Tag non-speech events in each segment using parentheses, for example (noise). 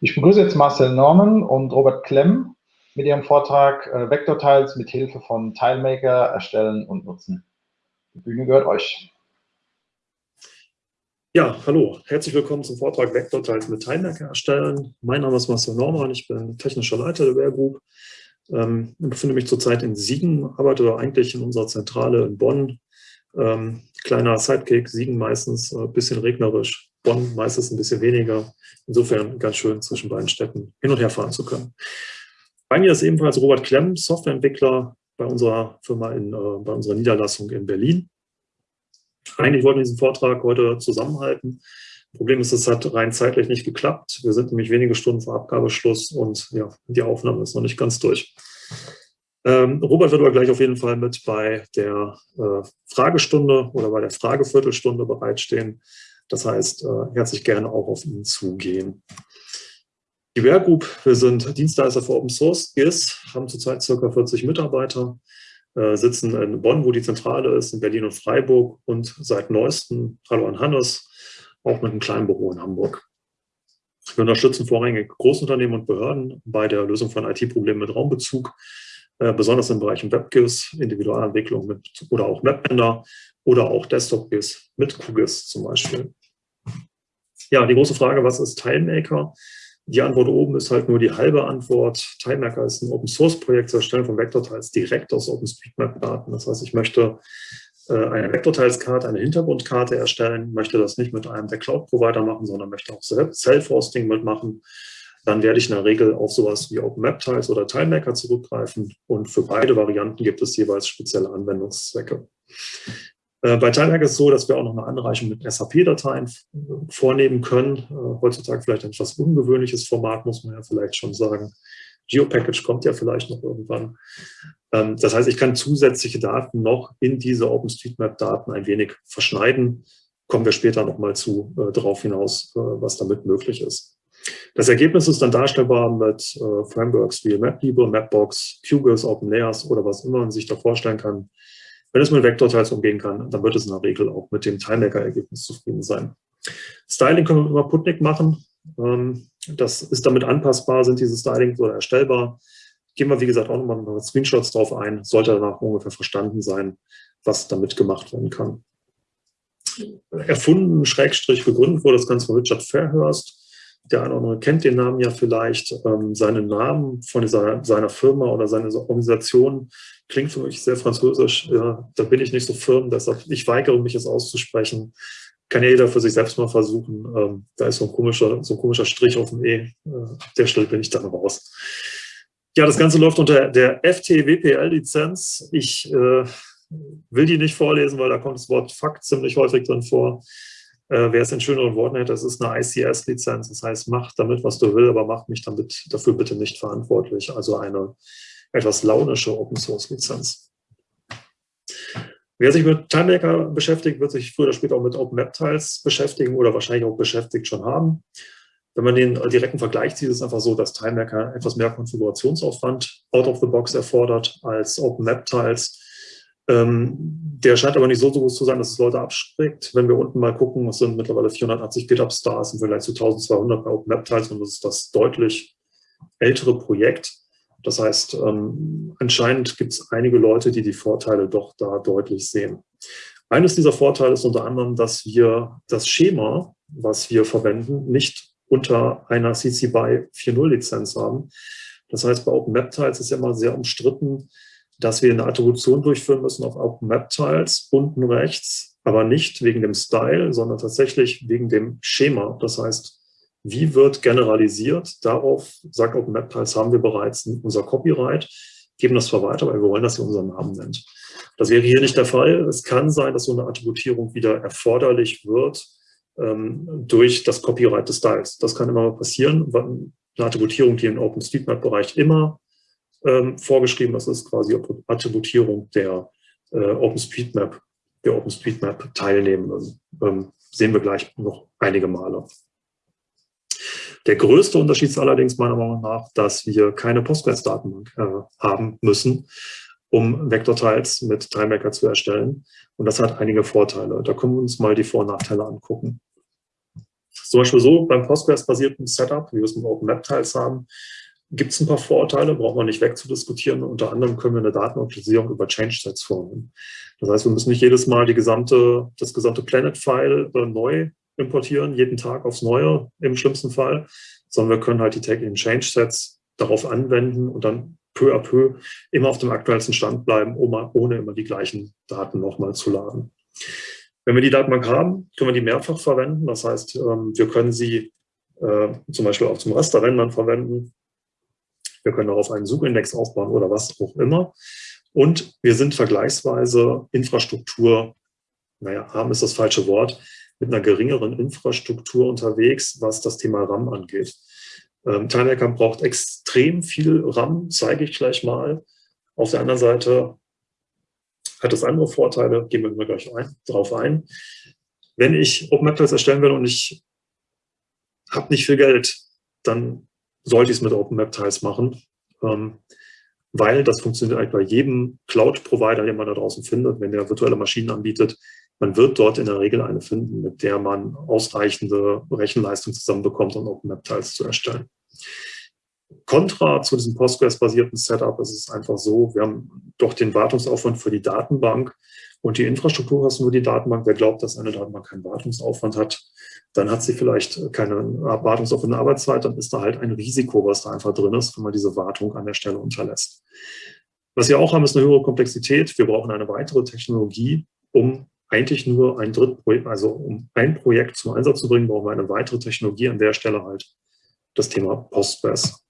Ich begrüße jetzt Marcel Norman und Robert Klemm mit ihrem Vortrag äh, Vektortiles mit Hilfe von TileMaker erstellen und nutzen. Die Bühne gehört euch. Ja, hallo, herzlich willkommen zum Vortrag Vektortiles mit TileMaker erstellen. Mein Name ist Marcel Norman, ich bin technischer Leiter der Ware Group. Ähm, ich befinde mich zurzeit in Siegen, arbeite eigentlich in unserer Zentrale in Bonn. Ähm, kleiner Sidekick, Siegen meistens, ein äh, bisschen regnerisch, Bonn meistens ein bisschen weniger. Insofern ganz schön zwischen beiden Städten hin und her fahren zu können. Bei mir ist ebenfalls Robert Klemm, Softwareentwickler bei unserer Firma, in, äh, bei unserer Niederlassung in Berlin. Eigentlich wollten wir diesen Vortrag heute zusammenhalten. Problem ist, es hat rein zeitlich nicht geklappt. Wir sind nämlich wenige Stunden vor Abgabeschluss und ja, die Aufnahme ist noch nicht ganz durch. Ähm, Robert wird aber gleich auf jeden Fall mit bei der äh, Fragestunde oder bei der Frageviertelstunde bereitstehen. Das heißt, äh, herzlich gerne auch auf ihn zugehen. Die Ware Group, wir sind Dienstleister für Open Source GIS, haben zurzeit ca. 40 Mitarbeiter, äh, sitzen in Bonn, wo die Zentrale ist, in Berlin und Freiburg und seit neuestem, hallo an Hannes, auch mit einem kleinen Büro in Hamburg. Wir unterstützen vorrangig Großunternehmen und Behörden bei der Lösung von IT-Problemen mit Raumbezug, äh, besonders im Bereich WebGIS, Individualentwicklung mit, oder auch Webänder oder auch Desktop-GIS mit QGIS zum Beispiel. Ja, die große Frage, was ist TileMaker? Die Antwort oben ist halt nur die halbe Antwort. TileMaker ist ein Open-Source-Projekt zur Erstellung von Vektortiles direkt aus OpenStreetMap-Daten. Das heißt, ich möchte äh, eine Vektortiles-Karte, eine Hintergrundkarte erstellen, möchte das nicht mit einem der Cloud-Provider machen, sondern möchte auch Self-Hosting mitmachen. Dann werde ich in der Regel auf sowas wie OpenMapTiles oder TileMaker zurückgreifen und für beide Varianten gibt es jeweils spezielle Anwendungszwecke. Äh, bei TileHack ist es so, dass wir auch noch eine Anreichung mit SAP-Dateien vornehmen können. Äh, heutzutage vielleicht ein etwas ungewöhnliches Format, muss man ja vielleicht schon sagen. GeoPackage kommt ja vielleicht noch irgendwann. Ähm, das heißt, ich kann zusätzliche Daten noch in diese OpenStreetMap-Daten ein wenig verschneiden. Kommen wir später nochmal zu äh, darauf hinaus, was damit möglich ist. Das Ergebnis ist dann darstellbar mit Frameworks wie MapLibre, Mapbox, QGIS, OpenLayers oder was immer man sich da vorstellen kann, wenn es mit Vektorteils umgehen kann, dann wird es in der Regel auch mit dem TileMaker-Ergebnis zufrieden sein. Styling können wir über Putnik machen. Ähm, das ist damit anpassbar, sind diese Stylings oder erstellbar. Gehen wir, wie gesagt, auch nochmal mit Screenshots drauf ein. Sollte danach ungefähr verstanden sein, was damit gemacht werden kann. Erfunden, Schrägstrich gegründet wurde das Ganze von Richard Fairhurst. Der eine oder andere kennt den Namen ja vielleicht. Ähm, seinen Namen von dieser, seiner Firma oder seiner Organisation klingt für mich sehr französisch. Ja, da bin ich nicht so firm, deshalb ich weigere mich, es auszusprechen. Kann ja jeder für sich selbst mal versuchen. Ähm, da ist so ein komischer, so ein komischer Strich auf dem E. Äh, ab der Stelle bin ich dann raus. Ja, das Ganze läuft unter der FTWPL-Lizenz. Ich äh, will die nicht vorlesen, weil da kommt das Wort Fakt ziemlich häufig drin vor. Äh, wer es in schöneren Worten hätte, das ist eine ICS-Lizenz. Das heißt, mach damit, was du willst, aber mach mich damit dafür bitte nicht verantwortlich. Also eine etwas launische Open-Source-Lizenz. Wer sich mit TimeMaker beschäftigt, wird sich früher oder später auch mit OpenMapTiles beschäftigen oder wahrscheinlich auch beschäftigt schon haben. Wenn man den direkten Vergleich zieht, ist es einfach so, dass TimeMaker etwas mehr Konfigurationsaufwand out of the box erfordert als OpenMapTiles. Ähm, der scheint aber nicht so, so groß zu sein, dass es Leute abschreckt. Wenn wir unten mal gucken, es sind mittlerweile 480 GitHub-Stars im Vergleich zu 1200 bei OpenMapTiles und das ist das deutlich ältere Projekt. Das heißt, ähm, anscheinend gibt es einige Leute, die die Vorteile doch da deutlich sehen. Eines dieser Vorteile ist unter anderem, dass wir das Schema, was wir verwenden, nicht unter einer CC BY 4.0 Lizenz haben. Das heißt, bei OpenMapTiles ist ja immer sehr umstritten, dass wir eine Attribution durchführen müssen auf OpenMapTiles unten rechts, aber nicht wegen dem Style, sondern tatsächlich wegen dem Schema. Das heißt, wie wird generalisiert? Darauf, sagt OpenMapTiles, haben wir bereits unser Copyright, geben das zwar weiter, weil wir wollen, dass ihr unseren Namen nennt. Das wäre hier nicht der Fall. Es kann sein, dass so eine Attributierung wieder erforderlich wird ähm, durch das Copyright des Styles. Das kann immer passieren. Eine Attributierung, die im OpenStreetMap-Bereich immer ähm, vorgeschrieben ist, ist quasi Attributierung der äh, OpenStreetMap, der OpenStreetMap-Teilnehmenden. Ähm, sehen wir gleich noch einige Male. Der größte Unterschied ist allerdings meiner Meinung nach, dass wir keine Postgres-Datenbank äh, haben müssen, um Vektortiles mit TimeMaker zu erstellen. Und das hat einige Vorteile. Da können wir uns mal die Vor- und Nachteile angucken. Zum Beispiel so beim Postgres-basierten Setup, wie wir es mit OpenMapTiles haben, gibt es ein paar Vorteile, braucht man nicht wegzudiskutieren. Unter anderem können wir eine Datenoptimisierung über Change-Sets vornehmen. Das heißt, wir müssen nicht jedes Mal die gesamte, das gesamte Planet-File äh, neu importieren, jeden Tag aufs Neue im schlimmsten Fall, sondern wir können halt die täglichen Change-Sets darauf anwenden und dann peu à peu immer auf dem aktuellsten Stand bleiben, ohne immer die gleichen Daten nochmal zu laden. Wenn wir die Datenbank haben, können wir die mehrfach verwenden. Das heißt, ähm, wir können sie äh, zum Beispiel auch zum Rasterrendern verwenden. Wir können darauf einen Suchindex aufbauen oder was auch immer. Und wir sind vergleichsweise Infrastruktur, naja, arm ist das falsche Wort, mit einer geringeren Infrastruktur unterwegs, was das Thema RAM angeht. Ähm, TimeHacker braucht extrem viel RAM, zeige ich gleich mal. Auf der anderen Seite hat es andere Vorteile, gehen wir gleich ein, drauf ein. Wenn ich OpenMapTiles erstellen will und ich habe nicht viel Geld, dann sollte ich es mit OpenMapTiles machen, ähm, weil das funktioniert eigentlich bei jedem Cloud-Provider, den man da draußen findet, wenn der virtuelle Maschinen anbietet. Man wird dort in der Regel eine finden, mit der man ausreichende Rechenleistung zusammenbekommt, um OpenMapTiles zu erstellen. Kontra zu diesem Postgres-basierten Setup ist es einfach so, wir haben doch den Wartungsaufwand für die Datenbank und die Infrastrukturkosten für die Datenbank. Wer glaubt, dass eine Datenbank keinen Wartungsaufwand hat, dann hat sie vielleicht keine Wartungsaufwand in der Arbeitszeit, dann ist da halt ein Risiko, was da einfach drin ist, wenn man diese Wartung an der Stelle unterlässt. Was wir auch haben, ist eine höhere Komplexität. Wir brauchen eine weitere Technologie, um eigentlich nur ein Drittprojekt, also um ein Projekt zum Einsatz zu bringen, brauchen wir eine weitere Technologie an der Stelle halt das Thema Postgres.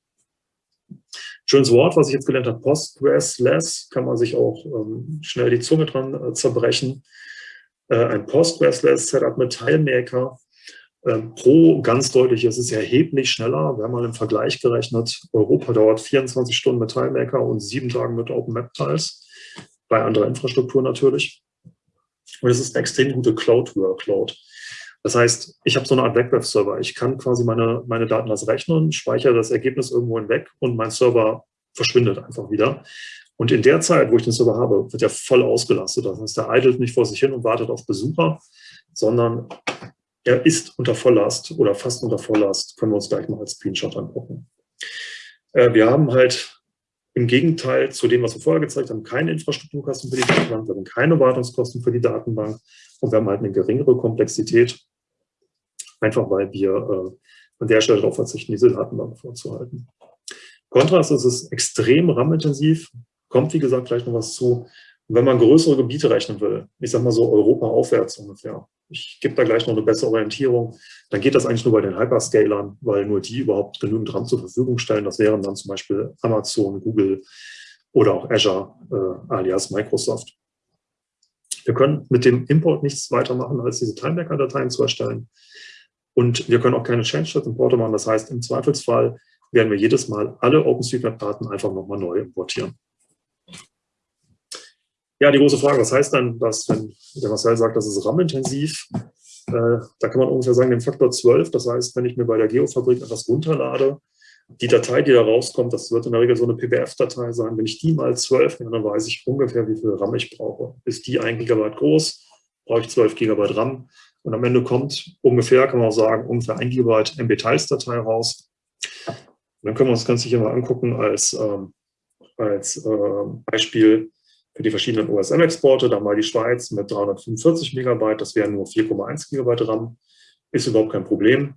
Schönes Wort, was ich jetzt gelernt habe, Postgres-less, kann man sich auch ähm, schnell die Zunge dran äh, zerbrechen. Äh, ein Postgres-less Setup mit TileMaker. Ähm, pro ganz deutlich, es ist erheblich schneller. Wir haben mal im Vergleich gerechnet, Europa dauert 24 Stunden mit TileMaker und sieben Tagen mit OpenMapTiles, bei anderer Infrastruktur natürlich. Und es ist eine extrem gute Cloud-Workload. Das heißt, ich habe so eine Art Web-Server. Ich kann quasi meine, meine Daten als rechnen, speichere das Ergebnis irgendwo hinweg und mein Server verschwindet einfach wieder. Und in der Zeit, wo ich den Server habe, wird er voll ausgelastet. Das heißt, er idelt nicht vor sich hin und wartet auf Besucher, sondern er ist unter Volllast oder fast unter Volllast. Können wir uns gleich mal als Screenshot angucken. Äh, wir haben halt im Gegenteil zu dem, was wir vorher gezeigt haben, keine Infrastrukturkosten für die Datenbank, wir haben keine Wartungskosten für die Datenbank und wir haben halt eine geringere Komplexität einfach weil wir äh, an der Stelle darauf verzichten, diese Datenbank vorzuhalten. Kontrast ist es extrem RAM-intensiv, kommt wie gesagt gleich noch was zu. Wenn man größere Gebiete rechnen will, ich sage mal so Europa aufwärts ungefähr, ich gebe da gleich noch eine bessere Orientierung, dann geht das eigentlich nur bei den Hyperscalern, weil nur die überhaupt genügend RAM zur Verfügung stellen. Das wären dann zum Beispiel Amazon, Google oder auch Azure äh, alias Microsoft. Wir können mit dem Import nichts weiter machen, als diese TimeMaker-Dateien zu erstellen. Und wir können auch keine Change-Set-Importe machen. Das heißt, im Zweifelsfall werden wir jedes Mal alle OpenStreetMap-Daten einfach nochmal neu importieren. Ja, die große Frage, was heißt dann das, wenn der Marcel sagt, das ist RAM-intensiv? Äh, da kann man ungefähr sagen, den Faktor 12. Das heißt, wenn ich mir bei der Geofabrik etwas runterlade, die Datei, die da rauskommt, das wird in der Regel so eine PBF-Datei sein. Wenn ich die mal 12 nehme, dann weiß ich ungefähr, wie viel RAM ich brauche. Ist die 1 Gigabyte groß, brauche ich 12 Gigabyte RAM. Und am Ende kommt ungefähr, kann man auch sagen, ungefähr ein Gigabyte MB-Tiles-Datei raus. Und dann können wir uns das Ganze hier mal angucken als, ähm, als äh, Beispiel für die verschiedenen OSM-Exporte. Da mal die Schweiz mit 345 Megabyte, das wären nur 4,1 Gigabyte RAM. Ist überhaupt kein Problem.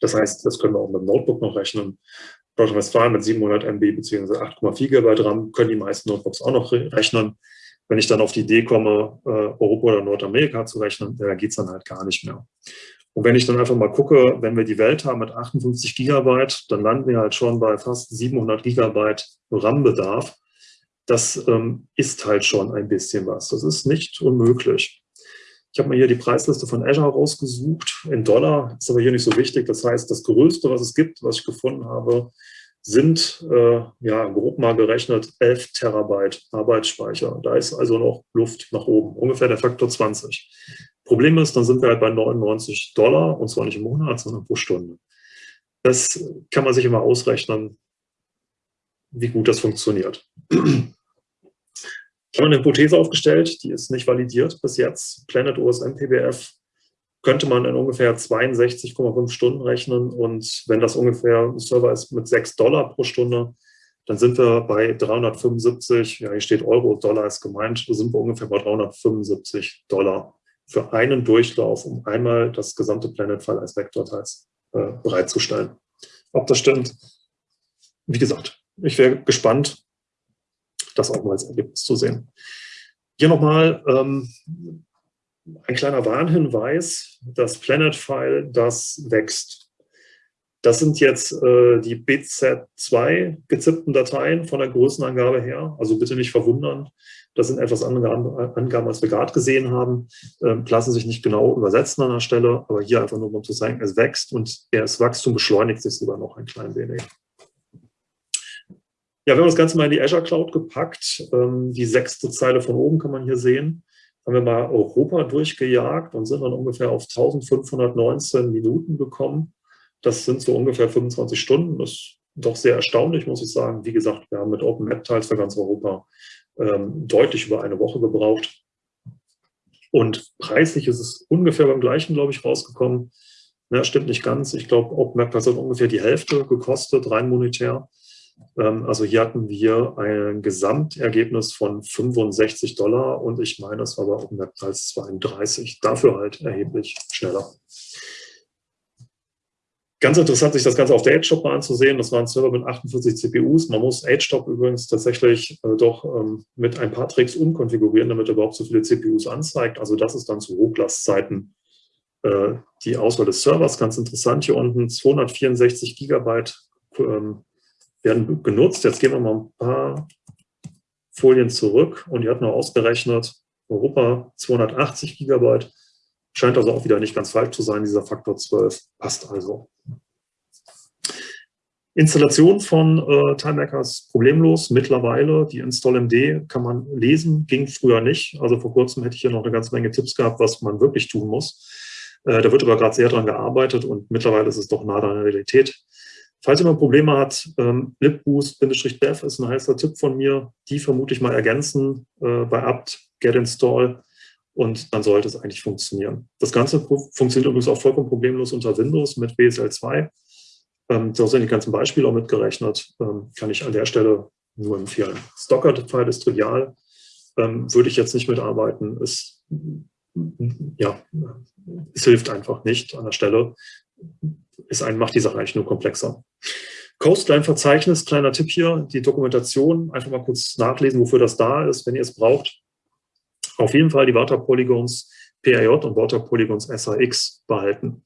Das heißt, das können wir auch mit dem Notebook noch rechnen. Nordrhein-Westfalen mit 700 MB bzw. 8,4 GB RAM können die meisten Notebooks auch noch rechnen. Wenn ich dann auf die Idee komme, äh, Europa oder Nordamerika zu rechnen, da geht es dann halt gar nicht mehr. Und wenn ich dann einfach mal gucke, wenn wir die Welt haben mit 58 Gigabyte, dann landen wir halt schon bei fast 700 Gigabyte RAM-Bedarf. Das ähm, ist halt schon ein bisschen was. Das ist nicht unmöglich. Ich habe mir hier die Preisliste von Azure rausgesucht in Dollar, ist aber hier nicht so wichtig. Das heißt, das Größte, was es gibt, was ich gefunden habe, sind, äh, ja, grob mal gerechnet, 11 Terabyte Arbeitsspeicher. Da ist also noch Luft nach oben, ungefähr der Faktor 20. Problem ist, dann sind wir halt bei 99 Dollar, und zwar nicht im Monat, sondern pro Stunde. Das kann man sich immer ausrechnen, wie gut das funktioniert. Ich habe eine Hypothese aufgestellt, die ist nicht validiert bis jetzt. Planet OSM PBF könnte man in ungefähr 62,5 Stunden rechnen. Und wenn das ungefähr ein Server ist mit 6 Dollar pro Stunde, dann sind wir bei 375, ja hier steht Euro, Dollar ist gemeint, sind wir ungefähr bei 375 Dollar für einen Durchlauf, um einmal das gesamte Planet-File als Vektorteils äh, bereitzustellen. Ob das stimmt, wie gesagt, ich wäre gespannt, das auch mal als Ergebnis zu sehen. Hier nochmal ähm, ein kleiner Warnhinweis, das Planet-File, das wächst. Das sind jetzt äh, die BZ2 gezippten Dateien von der Größenangabe her. Also bitte nicht verwundern. Das sind etwas andere Angaben, als wir gerade gesehen haben. Ähm, lassen sich nicht genau übersetzen an der Stelle, aber hier einfach nur, um zu zeigen, es wächst und das Wachstum beschleunigt sich sogar noch ein klein wenig. Ja, wir haben das Ganze mal in die Azure Cloud gepackt. Ähm, die sechste Zeile von oben kann man hier sehen. Haben wir mal Europa durchgejagt und sind dann ungefähr auf 1519 Minuten gekommen. Das sind so ungefähr 25 Stunden. Das ist doch sehr erstaunlich, muss ich sagen. Wie gesagt, wir haben mit Open Map Tiles für ganz Europa ähm, deutlich über eine Woche gebraucht. Und preislich ist es ungefähr beim gleichen, glaube ich, rausgekommen. Ja, stimmt nicht ganz. Ich glaube, OpenMap hat ungefähr die Hälfte gekostet, rein monetär. Ähm, also hier hatten wir ein Gesamtergebnis von 65 Dollar und ich meine, es war bei OpenMap als 32. Dafür halt erheblich schneller. Ganz interessant, sich das Ganze auf der AgeStop mal anzusehen. Das war ein Server mit 48 CPUs. Man muss AgeStop übrigens tatsächlich äh, doch ähm, mit ein paar Tricks umkonfigurieren, damit er überhaupt so viele CPUs anzeigt. Also das ist dann zu Hochlastzeiten äh, die Auswahl des Servers. Ganz interessant hier unten, 264 Gigabyte ähm, werden genutzt. Jetzt gehen wir mal ein paar Folien zurück und die hat nur ausgerechnet, Europa 280 Gigabyte. Scheint also auch wieder nicht ganz falsch zu sein, dieser Faktor 12 passt also. Installation von äh, TimeMaker ist problemlos. Mittlerweile, die Install-MD kann man lesen, ging früher nicht. Also vor kurzem hätte ich hier noch eine ganze Menge Tipps gehabt, was man wirklich tun muss. Äh, da wird aber gerade sehr dran gearbeitet und mittlerweile ist es doch nah an der Realität. Falls jemand Probleme hat, ähm, libboost-dev ist ein heißer Tipp von mir. Die vermutlich mal ergänzen äh, bei apt get install und dann sollte es eigentlich funktionieren. Das Ganze funktioniert übrigens auch vollkommen problemlos unter Windows mit WSL 2. Ähm, da sind die ganzen Beispiele auch mitgerechnet. Ähm, kann ich an der Stelle nur empfehlen. Stocker-File ist trivial. Ähm, würde ich jetzt nicht mitarbeiten. Es, ja, es hilft einfach nicht an der Stelle. Es macht die Sache eigentlich nur komplexer. Coastline-Verzeichnis, kleiner Tipp hier, die Dokumentation, einfach mal kurz nachlesen, wofür das da ist, wenn ihr es braucht. Auf jeden Fall die Water Polygons PRJ und Water Polygons SAX behalten.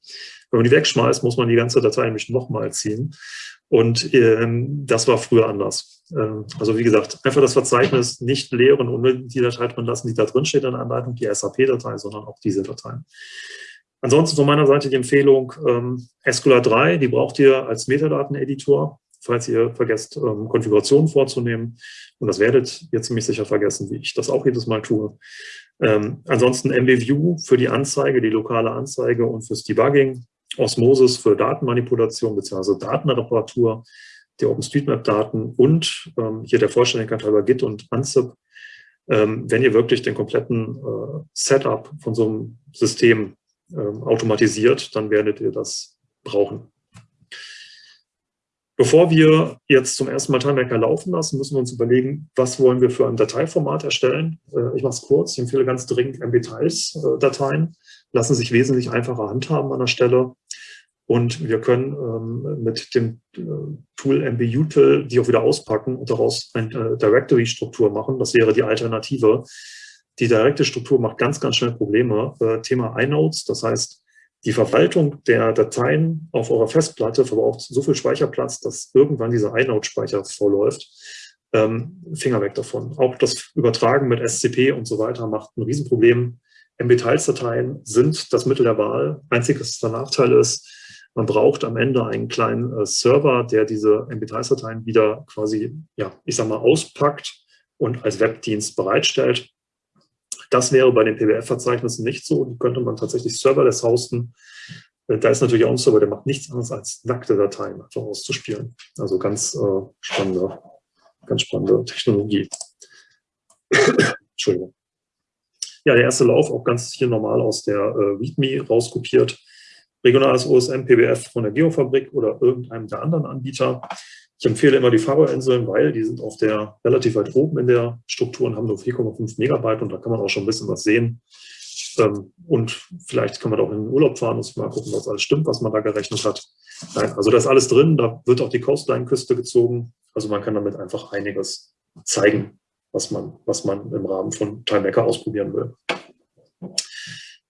Wenn man die wegschmeißt, muss man die ganze Datei nämlich nochmal ziehen. Und ähm, das war früher anders. Ähm, also wie gesagt, einfach das Verzeichnis nicht leeren und die Datei drin lassen, die da drin steht in der Anleitung, die SAP-Datei, sondern auch diese Dateien. Ansonsten von meiner Seite die Empfehlung, ähm, Escolar 3, die braucht ihr als Metadateneditor, falls ihr vergesst, ähm, Konfigurationen vorzunehmen. Und das werdet ihr ziemlich sicher vergessen, wie ich das auch jedes Mal tue. Ähm, ansonsten MBView für die Anzeige, die lokale Anzeige und fürs Debugging. Osmosis für Datenmanipulation bzw. Datenreparatur der OpenStreetMap-Daten und ähm, hier der Vollständigkeit halber Git und Anzip. Ähm, wenn ihr wirklich den kompletten äh, Setup von so einem System automatisiert, dann werdet ihr das brauchen. Bevor wir jetzt zum ersten Mal TimeMaker laufen lassen, müssen wir uns überlegen, was wollen wir für ein Dateiformat erstellen. Äh, ich mache es kurz, ich empfehle ganz dringend MB-Tiles-Dateien, lassen sich wesentlich einfacher handhaben an der Stelle. Und wir können ähm, mit dem äh, Tool MBUtil die auch wieder auspacken und daraus eine äh, Directory-Struktur machen. Das wäre die Alternative. Die direkte Struktur macht ganz, ganz schnell Probleme. Äh, Thema iNodes, das heißt, die Verwaltung der Dateien auf eurer Festplatte verbraucht so viel Speicherplatz, dass irgendwann dieser iNode-Speicher vorläuft. Ähm, Finger weg davon. Auch das Übertragen mit SCP und so weiter macht ein Riesenproblem. MB-Tiles-Dateien sind das Mittel der Wahl. Einziges der Nachteil ist, man braucht am Ende einen kleinen äh, Server, der diese MB-Tiles-Dateien wieder quasi, ja, ich sag mal, auspackt und als Webdienst bereitstellt. Das wäre bei den PWF-Verzeichnissen nicht so. Die könnte man tatsächlich serverless hosten. Äh, da ist natürlich auch ein Server, der macht nichts anderes als nackte Dateien einfach auszuspielen. Also ganz äh, spannende, ganz spannende Technologie. (coughs) Entschuldigung. Ja, der erste Lauf auch ganz hier normal aus der äh, README rauskopiert. Regionales OSM, PBF von der Geofabrik oder irgendeinem der anderen Anbieter. Ich empfehle immer die Faro-Inseln, weil die sind auf der relativ weit oben in der Struktur und haben nur 4,5 Megabyte und da kann man auch schon ein bisschen was sehen. Ähm, und vielleicht kann man auch in den Urlaub fahren und mal gucken, was alles stimmt, was man da gerechnet hat. Nein, also da ist alles drin, da wird auch die Coastline-Küste gezogen. Also man kann damit einfach einiges zeigen, was man, was man im Rahmen von TimeMaker ausprobieren will.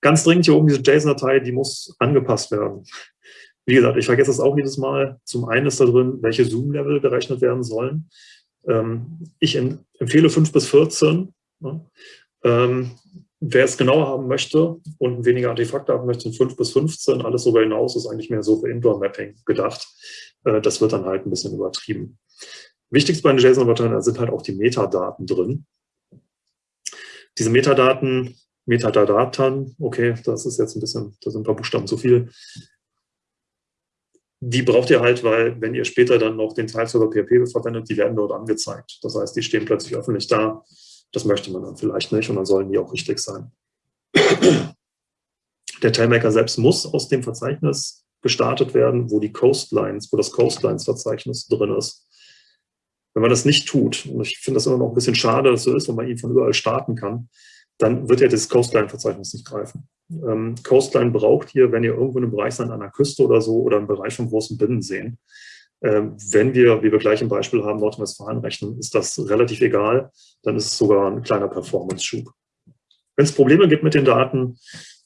Ganz dringend hier oben diese JSON-Datei, die muss angepasst werden. Wie gesagt, ich vergesse das auch jedes Mal. Zum einen ist da drin, welche Zoom-Level gerechnet werden sollen. Ähm, ich empfehle 5 bis 14. Wer es genauer haben möchte und weniger Artefakte haben möchte, sind 5 bis 15. Alles darüber hinaus ist eigentlich mehr so für Indoor-Mapping gedacht. Äh, das wird dann halt ein bisschen übertrieben. Wichtigst bei den JSON-Dateien sind halt auch die Metadaten drin. Diese Metadaten, Metadaten, okay, das ist jetzt ein bisschen, da sind ein paar Buchstaben zu viel. Die braucht ihr halt, weil wenn ihr später dann noch den Teilserver PHP verwendet, die werden dort angezeigt. Das heißt, die stehen plötzlich öffentlich da das möchte man dann vielleicht nicht und dann sollen die auch richtig sein. (clears throat) Der Tailmaker selbst muss aus dem Verzeichnis gestartet werden, wo die Coastlines, wo das Coastlines-Verzeichnis drin ist. Wenn man das nicht tut, und ich finde das immer noch ein bisschen schade, dass so ist, wenn man ihn von überall starten kann, dann wird ja das Coastline-Verzeichnis nicht greifen. Ähm, Coastline braucht ihr, wenn ihr irgendwo in einem Bereich seid, an einer Küste oder so, oder im Bereich von großen Binnenseen. Ähm, wenn wir, wie wir gleich im Beispiel haben, Nordrhein-Westfalen rechnen, ist das relativ egal. Dann ist es sogar ein kleiner Performance-Schub. Wenn es Probleme gibt mit den Daten,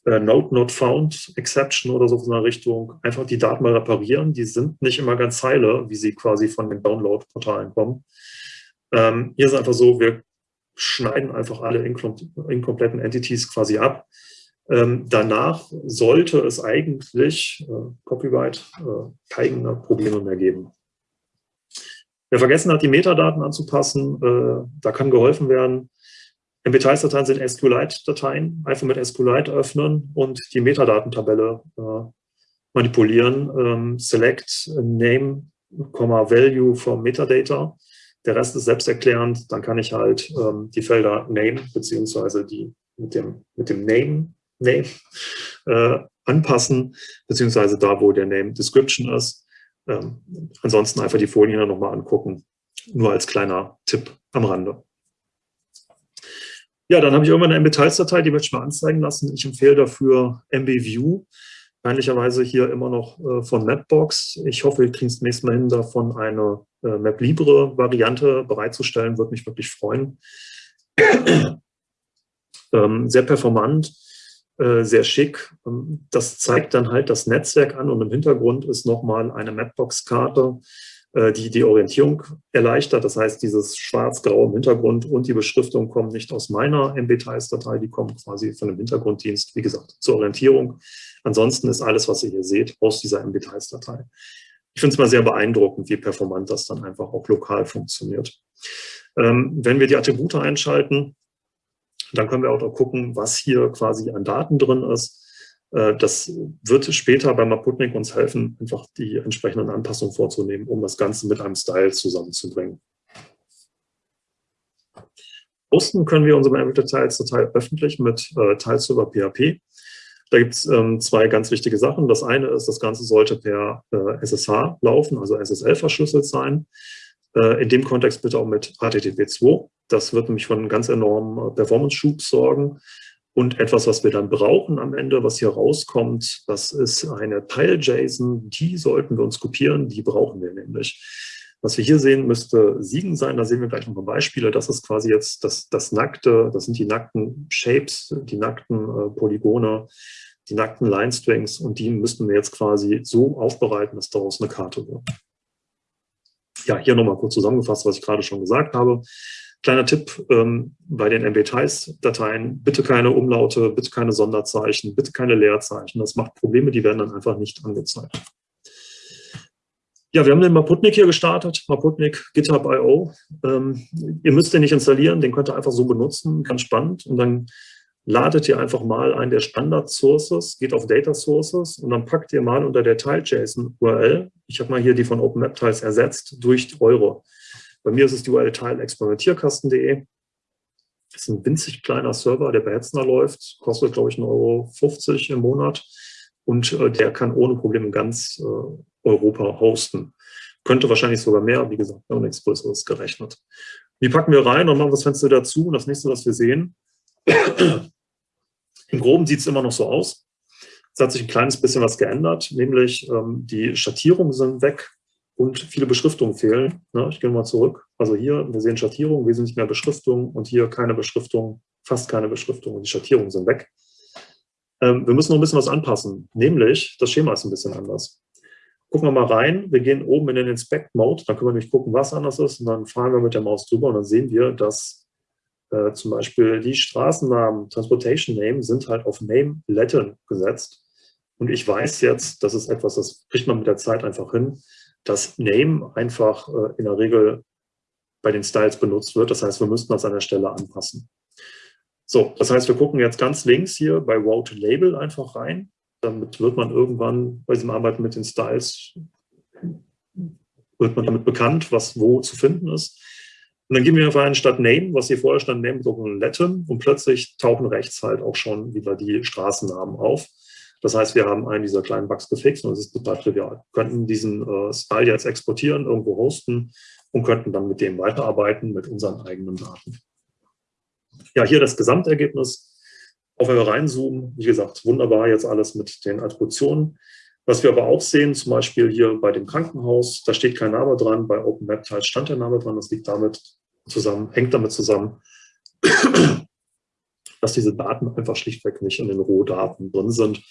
äh, Node Not Found, Exception oder so in der Richtung, einfach die Daten mal reparieren. Die sind nicht immer ganz heile, wie sie quasi von den Download-Portalen kommen. Ähm, hier ist einfach so, wir schneiden einfach alle inkompletten Entities quasi ab. Ähm, danach sollte es eigentlich äh, Copyright äh, keine Probleme mehr geben. Wer vergessen hat, die Metadaten anzupassen, äh, da kann geholfen werden. MP-Dateien sind SQLite-Dateien, einfach mit SQLite öffnen und die Metadatentabelle äh, manipulieren. Ähm, select name, value for Metadata. Der Rest ist selbsterklärend. Dann kann ich halt ähm, die Felder Name beziehungsweise die mit dem, mit dem Name Name äh, anpassen, beziehungsweise da, wo der Name Description ist. Ähm, ansonsten einfach die Folien nochmal angucken, nur als kleiner Tipp am Rande. Ja, dann habe ich irgendwann eine MB-Details-Datei, die möchte ich mal anzeigen lassen. Ich empfehle dafür MB-View, peinlicherweise hier immer noch äh, von Mapbox. Ich hoffe, wir kriegen es nächstes Mal hin, davon eine äh, Map-Libre-Variante bereitzustellen, würde mich wirklich freuen. (clears throat) ähm, sehr performant äh, sehr schick. Ähm, das zeigt dann halt das Netzwerk an und im Hintergrund ist nochmal eine Mapbox-Karte, äh, die die Orientierung erleichtert. Das heißt, dieses schwarz-grau im Hintergrund und die Beschriftung kommen nicht aus meiner MB-Tiles-Datei, die kommen quasi von dem Hintergrunddienst, wie gesagt, zur Orientierung. Ansonsten ist alles, was ihr hier seht, aus dieser MB-Tiles-Datei. Ich finde es mal sehr beeindruckend, wie performant das dann einfach auch lokal funktioniert. Ähm, wenn wir die Attribute einschalten, dann können wir auch noch gucken, was hier quasi an Daten drin ist. Äh, das wird später bei Maputnik uns helfen, einfach die entsprechenden Anpassungen vorzunehmen, um das Ganze mit einem Style zusammenzubringen. Posten können wir unsere Details-Datei öffentlich mit äh, Teils über PHP. Da gibt es ähm, zwei ganz wichtige Sachen. Das eine ist, das Ganze sollte per äh, SSH laufen, also SSL verschlüsselt sein. Äh, in dem Kontext bitte auch mit HTTP2. Das wird nämlich von ganz enormen äh, Performance-Schub sorgen. Und etwas, was wir dann brauchen am Ende, was hier rauskommt, das ist eine Teil-JSON. Die sollten wir uns kopieren, die brauchen wir nämlich. Was wir hier sehen, müsste Siegen sein. Da sehen wir gleich noch ein Beispiele. Das ist quasi jetzt das, das nackte, das sind die nackten Shapes, die nackten äh, Polygone, die nackten Line-Strings und die müssten wir jetzt quasi so aufbereiten, dass daraus eine Karte wird. Ja, hier nochmal kurz zusammengefasst, was ich gerade schon gesagt habe. Kleiner Tipp ähm, bei den MB-Tiles-Dateien, bitte keine Umlaute, bitte keine Sonderzeichen, bitte keine Leerzeichen. Das macht Probleme, die werden dann einfach nicht angezeigt. Ja, wir haben den Maputnik hier gestartet, Maputnik GitHub.io. Ähm, ihr müsst den nicht installieren, den könnt ihr einfach so benutzen, ganz spannend. Und dann ladet ihr einfach mal einen der Standard-Sources, geht auf Data Sources und dann packt ihr mal unter der Tile.json-URL, ich habe mal hier die von OpenMapTiles ersetzt, durch eure. Bei mir ist es die URL teilexperimentierkasten.de. Das ist ein winzig kleiner Server, der bei Hetzner läuft, kostet, glaube ich, 1,50 Euro im Monat und äh, der kann ohne Probleme ganz äh, Europa hosten. Könnte wahrscheinlich sogar mehr, wie gesagt, wir haben nichts Größeres gerechnet. Die packen wir rein und machen das Fenster dazu. Und das nächste, was wir sehen, im Groben sieht es immer noch so aus. Es hat sich ein kleines bisschen was geändert, nämlich ähm, die Schattierungen sind weg und viele Beschriftungen fehlen. Ja, ich gehe mal zurück. Also hier, wir sehen Schattierungen, wesentlich mehr Beschriftung und hier keine Beschriftung, fast keine Beschriftung und die Schattierungen sind weg. Ähm, wir müssen noch ein bisschen was anpassen, nämlich das Schema ist ein bisschen anders. Gucken wir mal rein, wir gehen oben in den Inspect-Mode, dann können wir nämlich gucken, was anders ist und dann fahren wir mit der Maus drüber und dann sehen wir, dass äh, zum Beispiel die Straßennamen, Transportation Name sind halt auf Name Latin gesetzt. Und ich weiß jetzt, das ist etwas, das kriegt man mit der Zeit einfach hin, dass Name einfach äh, in der Regel bei den Styles benutzt wird. Das heißt, wir müssten das an der Stelle anpassen. So, das heißt, wir gucken jetzt ganz links hier bei Route Label einfach rein. Damit wird man irgendwann bei diesem Arbeiten mit den Styles, wird man damit bekannt, was wo zu finden ist. Und dann geben wir einfach einen statt Name, was hier vorher stand, Name und Latin und plötzlich tauchen rechts halt auch schon wieder die Straßennamen auf. Das heißt, wir haben einen dieser kleinen Bugs gefixt und es ist total trivial. Wir könnten diesen äh, Style jetzt exportieren, irgendwo hosten und könnten dann mit dem weiterarbeiten mit unseren eigenen Daten. Ja, hier das Gesamtergebnis. Auch wenn wir reinzoomen, wie gesagt, wunderbar jetzt alles mit den Attributionen. Was wir aber auch sehen, zum Beispiel hier bei dem Krankenhaus, da steht kein Name dran, bei OpenWebTiles stand der Name dran, das liegt damit zusammen, hängt damit zusammen, (clears throat) dass diese Daten einfach schlichtweg nicht in den Rohdaten drin sind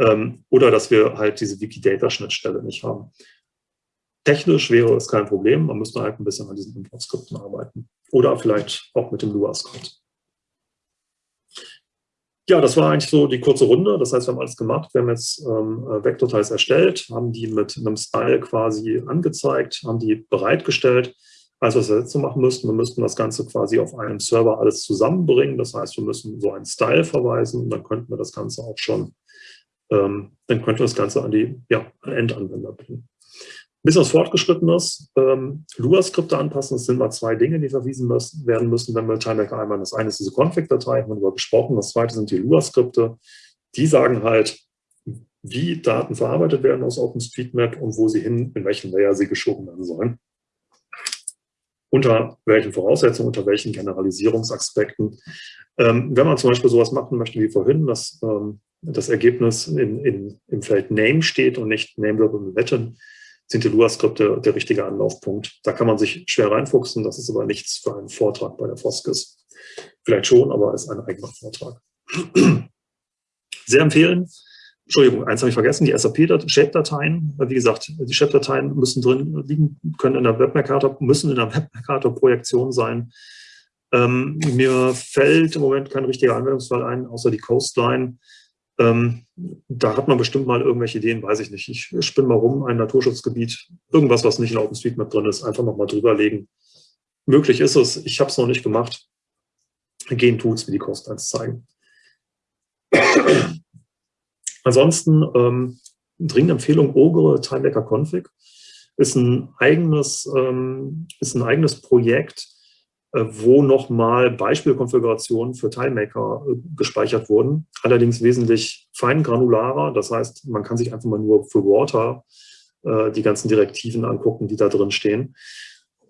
ähm, oder dass wir halt diese Wikidata-Schnittstelle nicht haben. Technisch wäre es kein Problem, man müsste halt ein bisschen an diesen Importskripten arbeiten oder vielleicht auch mit dem Lua-Skript. Ja, das war eigentlich so die kurze Runde. Das heißt, wir haben alles gemacht. Wir haben jetzt ähm, Vektorteils erstellt, haben die mit einem Style quasi angezeigt, haben die bereitgestellt. Also was wir jetzt so machen müssten, wir müssten das Ganze quasi auf einem Server alles zusammenbringen. Das heißt, wir müssen so einen Style verweisen und dann könnten wir das Ganze auch schon, ähm, dann könnten wir das Ganze an die ja, Endanwender bringen bisschen was Fortgeschrittenes. Ähm, Lua-Skripte anpassen, das sind mal zwei Dinge, die verwiesen müssen, werden müssen, wenn wir TimeMaker einmal. Das eine ist diese Config-Datei, haben wir darüber gesprochen. Das zweite sind die Lua-Skripte. Die sagen halt, wie Daten verarbeitet werden aus OpenStreetMap und wo sie hin, in welchen Layer sie geschoben werden sollen. Unter welchen Voraussetzungen, unter welchen Generalisierungsaspekten. Ähm, wenn man zum Beispiel sowas machen möchte wie vorhin, dass ähm, das Ergebnis in, in, im Feld Name steht und nicht Name und Wetten, sind die Lua-Skripte der richtige Anlaufpunkt. Da kann man sich schwer reinfuchsen, das ist aber nichts für einen Vortrag bei der Foskis. Vielleicht schon, aber ist ein eigener Vortrag. (clears throat) Sehr empfehlen. Entschuldigung, eins habe ich vergessen, die SAP-Shape-Dateien. Wie gesagt, die Shape-Dateien müssen drin liegen, können in der Webmercator, müssen in der Webmercator-Projektion sein. Ähm, mir fällt im Moment kein richtiger Anwendungsfall ein, außer die Coastline. Ähm, da hat man bestimmt mal irgendwelche Ideen, weiß ich nicht. Ich spinne mal rum, ein Naturschutzgebiet, irgendwas, was nicht in OpenStreetMap drin ist, einfach nochmal drüberlegen. Möglich ist es, ich habe es noch nicht gemacht. Gehen Tools wie die Coastlines zeigen. (clears throat) Ansonsten ähm, dringende Empfehlung, Ogre Timebacker Config ist ein eigenes, ähm, ist ein eigenes Projekt, wo nochmal Beispielkonfigurationen für TileMaker äh, gespeichert wurden, allerdings wesentlich feingranularer. Das heißt, man kann sich einfach mal nur für Water äh, die ganzen Direktiven angucken, die da drin stehen.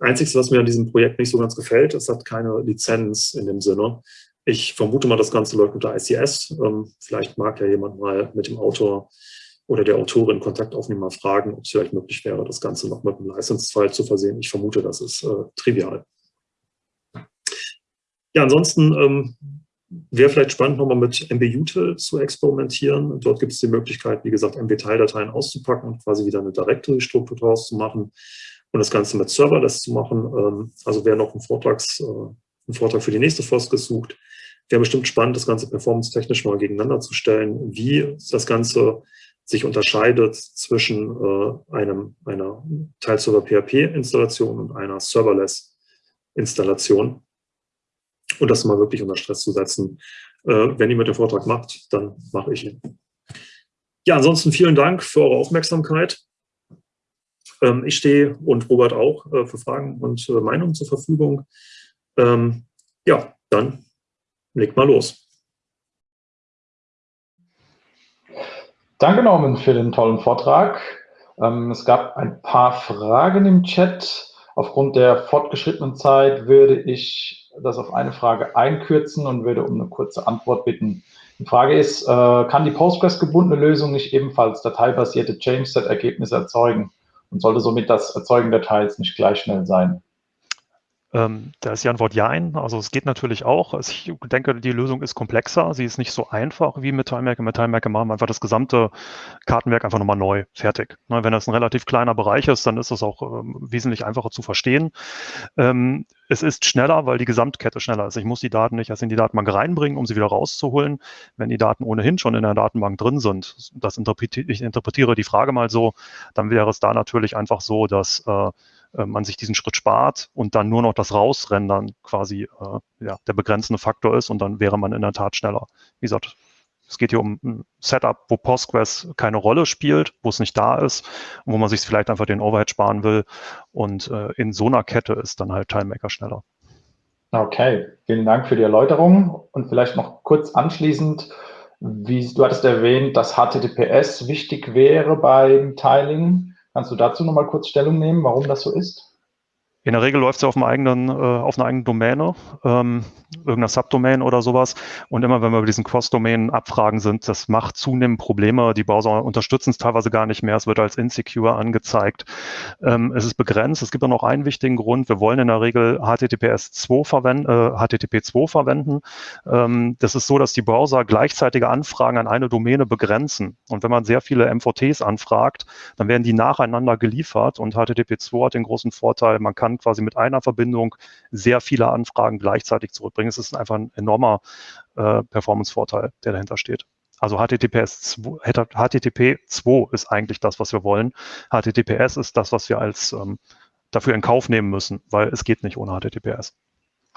Einziges, was mir an diesem Projekt nicht so ganz gefällt, es hat keine Lizenz in dem Sinne. Ich vermute mal, das Ganze läuft unter ICS. Ähm, vielleicht mag ja jemand mal mit dem Autor oder der Autorin Kontakt aufnehmen, mal fragen, ob es vielleicht möglich wäre, das Ganze noch mit einem License-File zu versehen. Ich vermute, das ist äh, trivial. Ja, ansonsten ähm, wäre vielleicht spannend, nochmal mit MBUtil zu experimentieren. Dort gibt es die Möglichkeit, wie gesagt, MB-Teildateien auszupacken und quasi wieder eine Directory-Struktur daraus zu machen und das Ganze mit Serverless zu machen. Ähm, also wer noch einen, Vortrags, äh, einen Vortrag für die nächste FOS gesucht, wäre bestimmt spannend, das Ganze performance-technisch mal gegeneinander zu stellen, wie das Ganze sich unterscheidet zwischen äh, einem, einer Teilserver-PHP-Installation und einer Serverless-Installation und das mal wirklich unter Stress zu setzen. Äh, wenn mit dem Vortrag macht, dann mache ich ihn. Ja, ansonsten vielen Dank für eure Aufmerksamkeit. Ähm, ich stehe und Robert auch äh, für Fragen und äh, Meinungen zur Verfügung. Ähm, ja, dann legt mal los. Danke, Norman, für den tollen Vortrag. Ähm, es gab ein paar Fragen im Chat. Aufgrund der fortgeschrittenen Zeit würde ich das auf eine Frage einkürzen und würde um eine kurze Antwort bitten. Die Frage ist, äh, kann die Postgres-gebundene Lösung nicht ebenfalls dateibasierte Change-Set-Ergebnisse erzeugen und sollte somit das Erzeugen der Teils nicht gleich schnell sein? Ähm, da ist die Antwort Jein. Also es geht natürlich auch. Also ich denke, die Lösung ist komplexer. Sie ist nicht so einfach wie mit TimeMaker. Mit TimeMaker machen wir einfach das gesamte Kartenwerk einfach nochmal neu, fertig. Ne, wenn das ein relativ kleiner Bereich ist, dann ist das auch ähm, wesentlich einfacher zu verstehen. Ähm, es ist schneller, weil die Gesamtkette schneller ist. Ich muss die Daten nicht erst in die Datenbank reinbringen, um sie wieder rauszuholen. Wenn die Daten ohnehin schon in der Datenbank drin sind, das interpretiere, ich interpretiere die Frage mal so, dann wäre es da natürlich einfach so, dass äh, äh, man sich diesen Schritt spart und dann nur noch das Rausrendern quasi äh, ja, der begrenzende Faktor ist und dann wäre man in der Tat schneller. Wie gesagt, es geht hier um ein Setup, wo Postgres keine Rolle spielt, wo es nicht da ist, wo man sich vielleicht einfach den Overhead sparen will. Und äh, in so einer Kette ist dann halt TimeMaker schneller. Okay, vielen Dank für die Erläuterung. Und vielleicht noch kurz anschließend, wie du hattest erwähnt, dass HTTPS wichtig wäre beim Tiling. Kannst du dazu nochmal kurz Stellung nehmen, warum das so ist? In der Regel läuft ja auf, eigenen, äh, auf einer eigenen Domäne, ähm, irgendeiner Subdomain oder sowas. Und immer wenn wir über diesen Cross-Domain-Abfragen sind, das macht zunehmend Probleme. Die Browser unterstützen es teilweise gar nicht mehr. Es wird als insecure angezeigt. Ähm, es ist begrenzt. Es gibt auch noch einen wichtigen Grund. Wir wollen in der Regel HTTPS 2 verwenden, äh, HTTP 2 verwenden. Ähm, das ist so, dass die Browser gleichzeitige Anfragen an eine Domäne begrenzen. Und wenn man sehr viele MVTs anfragt, dann werden die nacheinander geliefert. Und HTTP 2 hat den großen Vorteil, man kann kann quasi mit einer Verbindung sehr viele Anfragen gleichzeitig zurückbringen. Es ist einfach ein enormer äh, Performance-Vorteil, der dahinter steht. Also HTTPS 2, HTTP 2 ist eigentlich das, was wir wollen. HTTPS ist das, was wir als ähm, dafür in Kauf nehmen müssen, weil es geht nicht ohne HTTPS.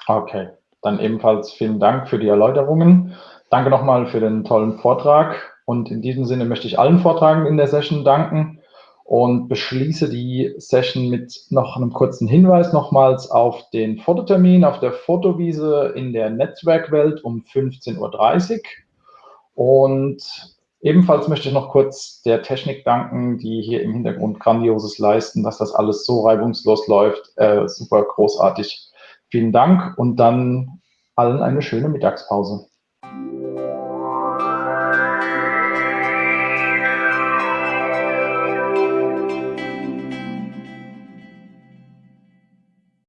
Okay, dann ebenfalls vielen Dank für die Erläuterungen. Danke nochmal für den tollen Vortrag. Und in diesem Sinne möchte ich allen Vortragenden in der Session danken und beschließe die Session mit noch einem kurzen Hinweis nochmals auf den Fototermin auf der Fotowiese in der Netzwerkwelt um 15.30 Uhr. Und ebenfalls möchte ich noch kurz der Technik danken, die hier im Hintergrund Grandioses leisten, dass das alles so reibungslos läuft. Äh, super großartig. Vielen Dank und dann allen eine schöne Mittagspause.